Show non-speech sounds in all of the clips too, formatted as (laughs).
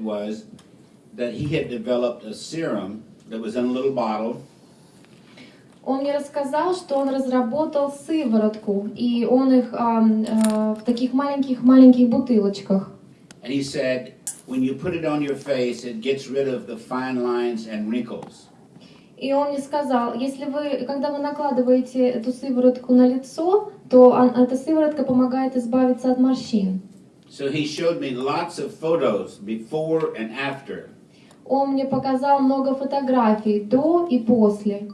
was that he had developed a serum that was in a little bottle, Он мне рассказал, что он разработал сыворотку, и он их ам, а, в таких маленьких-маленьких бутылочках. and he said, when you put it on your face, it gets rid of the fine lines and wrinkles. И он мне сказал, если вы, когда вы накладываете эту сыворотку на лицо, то он- эта сыворотка помогает избавиться от морщин. So he showed me lots of photos before and after, Он мне показал много фотографий до и после.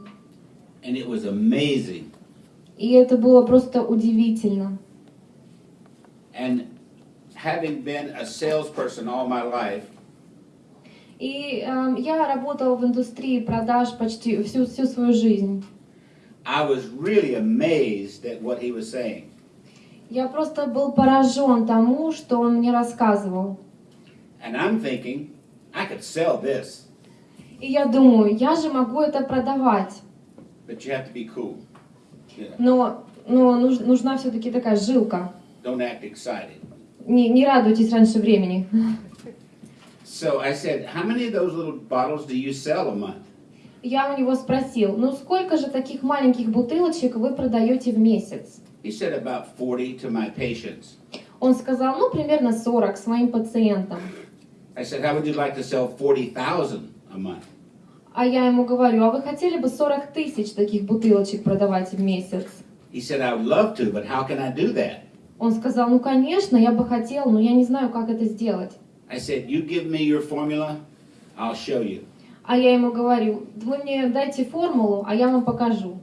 and it was amazing. И это было просто удивительно. And having been a salesperson all my life, И эм, я работала в индустрии продаж почти всю, всю свою жизнь. I was really amazed at what he was saying. Я просто был поражен тому, что он мне рассказывал. And I'm thinking, I could sell this, И я думаю, я же могу это продавать. but you have to be cool. Yeah. Но, но нуж- нужна все-таки такая жилка. Don't act excited. Не, не радуйтесь раньше времени. So I said, How many of those little bottles do you sell a month? Я у него спросил, ну сколько же таких маленьких бутылочек вы продаете в месяц? He said, About 40 to my patients. Он сказал, ну примерно 40 своим пациентам. I said, How would you like to sell 40,000 a month? А я ему говорю, а вы хотели бы 40 тысяч таких бутылочек продавать в месяц? He said, I would love to, but how can I do that? Он сказал, ну конечно, я бы хотел, но я не знаю, как это сделать. I said, You give me your formula, I'll show you. А я ему говорю, вы мне дайте формулу, а я вам покажу.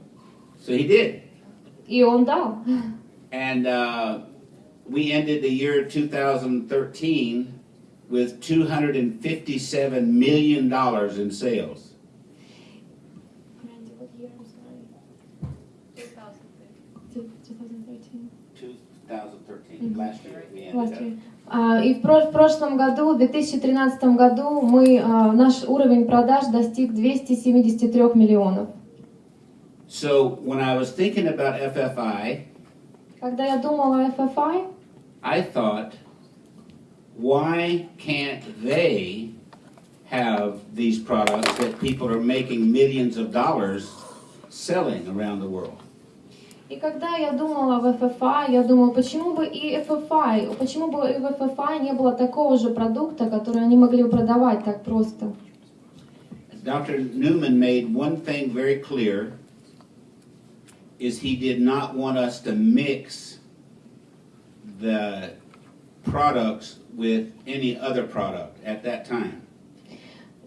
So he did. И он дал. And uh, we ended the year 2013 with $257 million in sales. 2013, last year we ended up. И в прошлом году, в 2013 году, мы, а, наш уровень продаж достиг 273 миллионов. So when I was thinking about FFI, Когда я думала о FFI, I thought, why can't they have these products that people are making millions of dollars selling around the world? и когда я думала в FFI, я думала, почему бы и FFI, почему бы и в FFI не было такого же продукта, который они могли бы продавать так просто. Dr. Newman made one thing very clear Is he did not want us to mix the products with any other product at that time.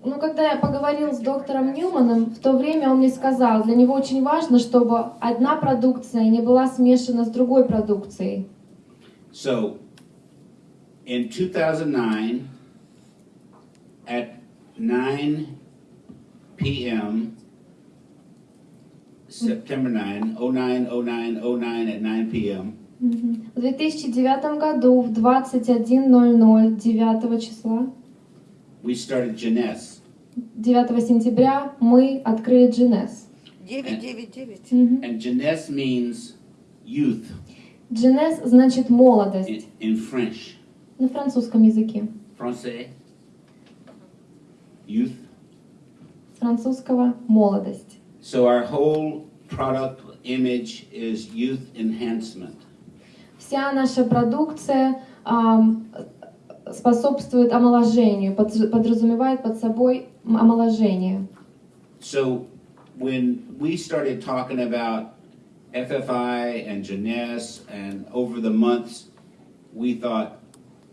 Ну, когда я поговорил с доктором Ньюманом, в то время он мне сказал, для него очень важно, чтобы одна продукция не была смешана с другой продукцией. So, in 2009, at 9 p.m., September 9, 09, 09, 09 at 9 p.m.. В 2009 году в 21.00 9 числа, we started Jeunesse. 9 сентября, мы открыли Джинес. 999. And Jeunesse means youth Джинес значит in, молодость in French. на французском языке. Francais? Youth. С французского молодость. So, our whole product image is youth enhancement. Вся наша продукция ам, способствует омоложению, под- подразумевает под собой м- омоложение. So when we started talking about FFI and Jeunesse and over the months, we thought,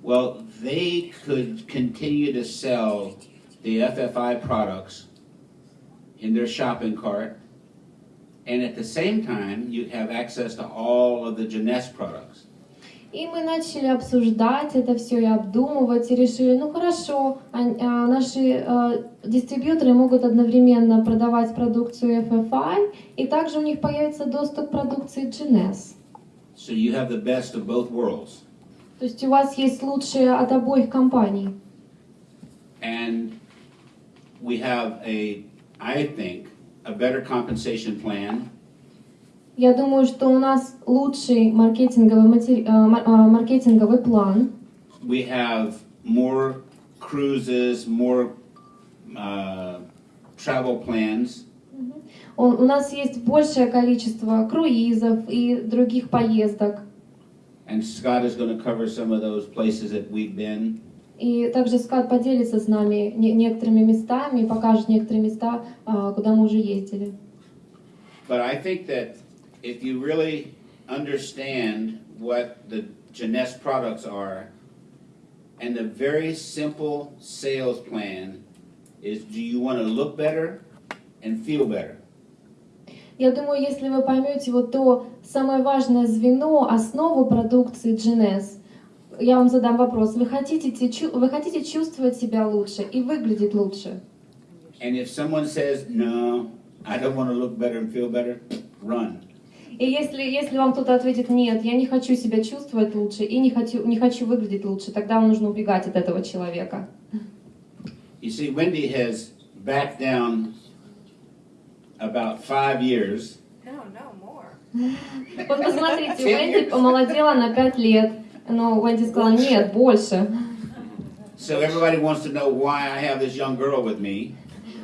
well, they could continue to sell the FFI products in their shopping cart. And at the same time, you have access to all of the Jeunesse products. И мы начали обсуждать это все и обдумывать, и решили, ну хорошо, а- а наши э, дистрибьюторы могут одновременно продавать продукцию FFI, и также у них появится доступ к продукции GNS. So you have the best of both worlds. То есть у вас есть лучшее от обоих компаний. And we have a, I think, a better compensation plan Я думаю, что у нас лучший маркетинговый, матери- э, мар- э, маркетинговый план. We have more cruises, more uh, travel plans. Он- у нас есть большее количество круизов и других поездок. And Scott is going to cover some of those places that we've been. И также Скат поделится с нами не- некоторыми местами, покажет некоторые места, а, куда мы уже ездили. But I think that if you really understand what the Jeunesse products are, and the very simple sales plan is do you want to look better and feel better? Я думаю, если вы поймете вот то самое важное звено, основу продукции GNS, я вам задам вопрос. Вы хотите, вы хотите чувствовать себя лучше и выглядеть лучше? And if someone says, no, I don't want to look better and feel better, run. И если, если вам кто-то ответит «нет, я не хочу себя чувствовать лучше и не хочу, не хочу выглядеть лучше», тогда вам нужно убегать от этого человека. You see, Wendy has backed down about five years. No, no, more. (laughs) Вот посмотрите, Уэнди помолодела на 5 лет, но Уэнди сказала «нет, больше». So everybody wants to know why I have this young girl with me.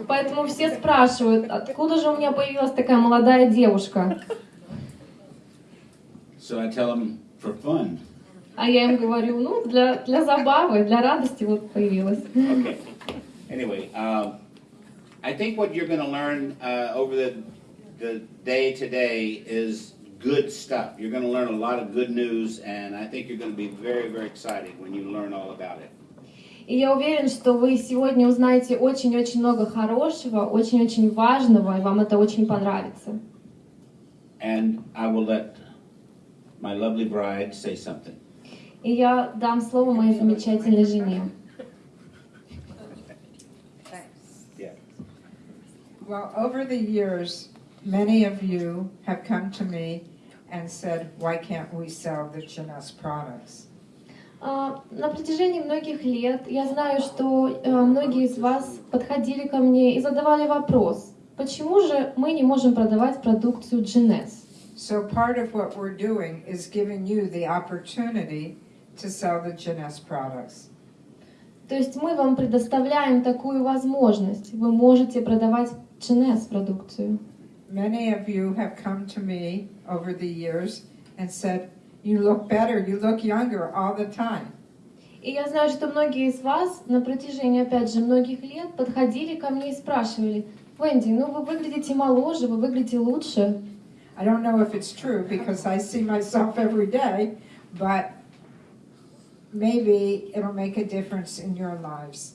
Поэтому все спрашивают, откуда же у меня появилась такая молодая девушка? So I tell them for fun. А я им говорю, ну, для, для забавы, для радости вот появилась. Okay. Anyway, um, I think what you're going to learn uh, over the, the day today is good stuff. You're going to learn a lot of good news, and I think you're going to be very, very excited when you learn all about it. И я уверен, что вы сегодня узнаете очень-очень много хорошего, очень-очень важного, и вам это очень понравится. And I will let my lovely bride say something. И я дам слово моей замечательной жене. Thanks. Yeah. Well, over the years, many of you have come to me and said, why can't we sell the Jeunesse products? А, На протяжении многих лет я знаю, что э, многие из вас подходили ко мне и задавали вопрос, почему же мы не можем продавать продукцию GNS? So part of what we're doing is giving you the opportunity to sell the Jeunesse products. То есть мы вам предоставляем такую возможность. Вы можете продавать GNS продукцию. Many of you have come to me over the years and said, you look better, you look younger all the time. И я знаю, что многие из вас на протяжении, опять же, многих лет подходили ко мне и спрашивали, Венди, ну вы выглядите моложе, вы выглядите лучше. I don't know if it's true because I see myself every day, but maybe it'll make a difference in your lives.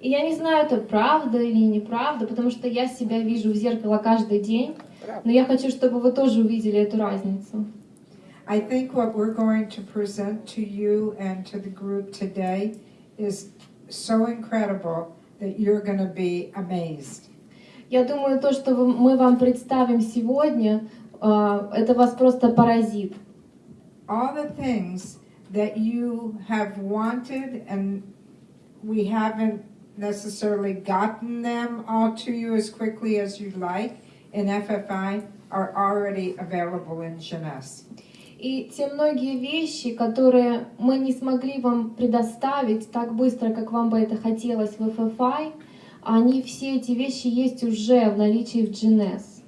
И я не знаю, это правда или неправда, потому что я себя вижу в зеркало каждый день, но я хочу, чтобы вы тоже увидели эту разницу. I think what we're going to present to you and to the group today is so incredible that you're going to be amazed. Я думаю, то, что мы вам представим сегодня, а, это вас просто поразит. All the things that you have wanted and we haven't necessarily gotten them all to you as quickly as you'd like in FFI are already available in Jeunesse. И те многие вещи, которые мы не смогли вам предоставить так быстро, как вам бы это хотелось в FFI, они все эти вещи есть уже в наличии в GNS.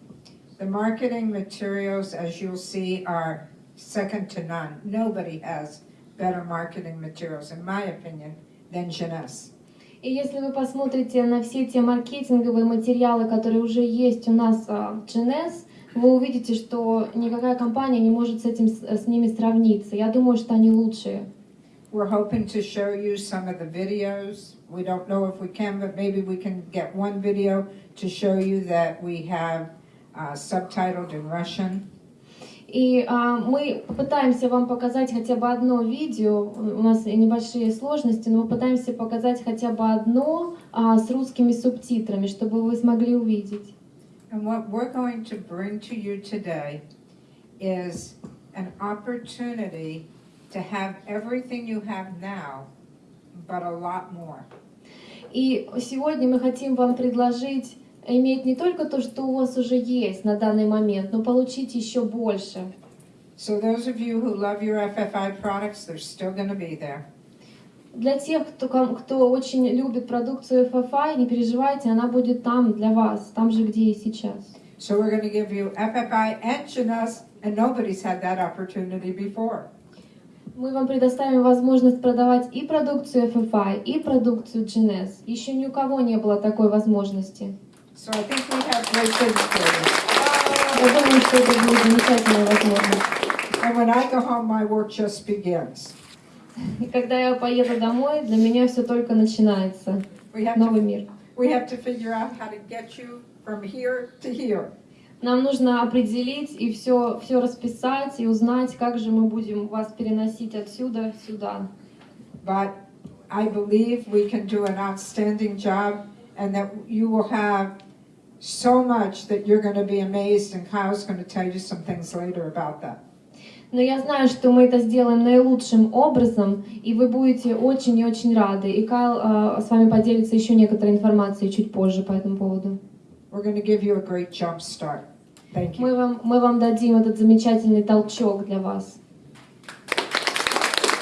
The marketing materials, as you'll see, are second to none. Nobody has better marketing materials, in my opinion, than Jeunesse. И если вы посмотрите на все те маркетинговые материалы, которые уже есть у нас а, в GNS, вы увидите, что никакая компания не может с, этим, с ними сравниться. Я думаю, что они лучшие. We're hoping to show you some of the videos. We don't know if we can, but maybe we can get one video to show you that we have uh, subtitled in Russian. И а, мы попытаемся вам показать хотя бы одно видео. У нас небольшие сложности, но мы пытаемся показать хотя бы одно а, с русскими субтитрами, чтобы вы смогли увидеть. And what we're going to bring to you today is an opportunity to have everything you have now, but a lot more. И сегодня мы хотим вам предложить иметь не только то, что у вас уже есть на данный момент, но получить еще больше. So those of you who love your FFI products, they're still going to be there. Для тех, кто, кто очень любит продукцию FFI, не переживайте, она будет там для вас, там же, где и сейчас. So we're going to give you FFI and Jeunesse, and nobody's had that opportunity before. Мы вам предоставим возможность продавать и продукцию FFI, и продукцию GNS. Еще ни у кого не было такой возможности. So I think we have great things for you. Я думаю, что это будет замечательная возможность. And when I go home, my work just begins. И когда я поеду домой, для меня все только начинается. We have Новый to, мир. we have to figure out how to get you from here to here. Нам нужно определить и все, все расписать и узнать, как же мы будем вас переносить отсюда сюда. But I believe we can do an outstanding job and that you will have so much that you're going to be amazed, and Kyle's going to tell you some things later about that. Но я знаю, что мы это сделаем наилучшим образом, и вы будете очень и очень рады. И Кайл э, с вами поделится еще некоторой информацией чуть позже по этому поводу. We're going to give you a great jump start. Thank you. Мы вам, мы вам дадим этот замечательный толчок для вас.